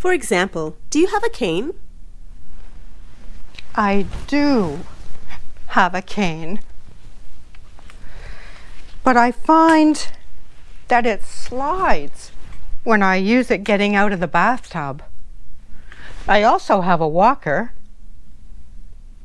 For example, do you have a cane? I do have a cane. But I find that it slides when I use it getting out of the bathtub. I also have a walker